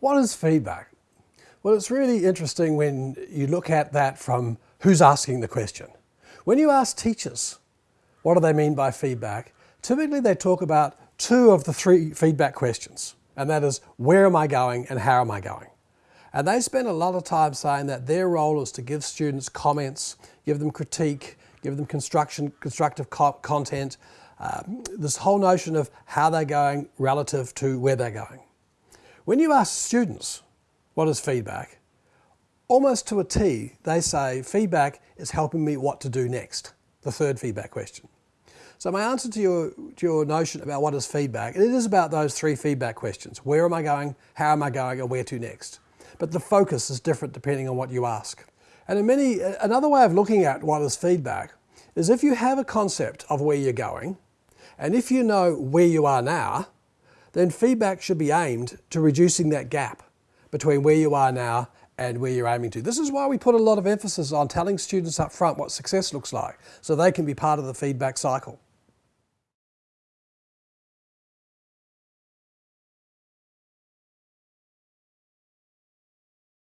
What is feedback? Well, it's really interesting when you look at that from who's asking the question. When you ask teachers, what do they mean by feedback? Typically they talk about two of the three feedback questions, and that is where am I going and how am I going? And they spend a lot of time saying that their role is to give students comments, give them critique, give them construction, constructive co content, um, this whole notion of how they're going relative to where they're going. When you ask students what is feedback, almost to a T, they say feedback is helping me what to do next, the third feedback question. So my answer to your, to your notion about what is feedback, it is about those three feedback questions. Where am I going, how am I going, and where to next? But the focus is different depending on what you ask. And in many, another way of looking at what is feedback is if you have a concept of where you're going, and if you know where you are now, then feedback should be aimed to reducing that gap between where you are now and where you're aiming to. This is why we put a lot of emphasis on telling students up front what success looks like, so they can be part of the feedback cycle.